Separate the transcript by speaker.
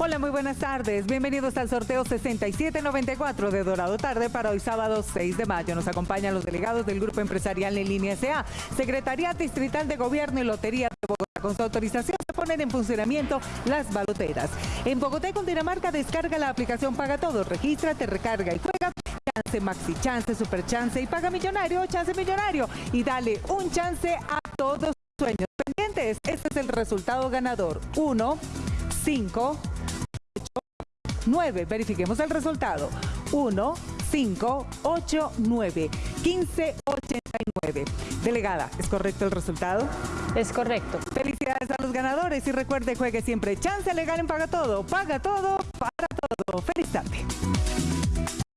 Speaker 1: Hola, muy buenas tardes. Bienvenidos al sorteo 6794 de Dorado Tarde para hoy sábado 6 de mayo. Nos acompañan los delegados del Grupo Empresarial en Línea SA, Secretaría Distrital de Gobierno y Lotería de Bogotá. Con su autorización se ponen en funcionamiento las baloteras. En Bogotá y Cundinamarca descarga la aplicación Paga Todo, regístrate, recarga y juega chance maxi, chance super chance y paga millonario, chance millonario y dale un chance a todos tus sueños pendientes. Este es el resultado ganador. 1, 5, 9. Verifiquemos el resultado. 1, 5, 8, 9, 15, 89. Delegada, ¿es correcto el resultado?
Speaker 2: Es correcto.
Speaker 1: Felicidades a los ganadores y recuerde, juegue siempre chance legal en Paga Todo. Paga todo para todo. Feliz tarde.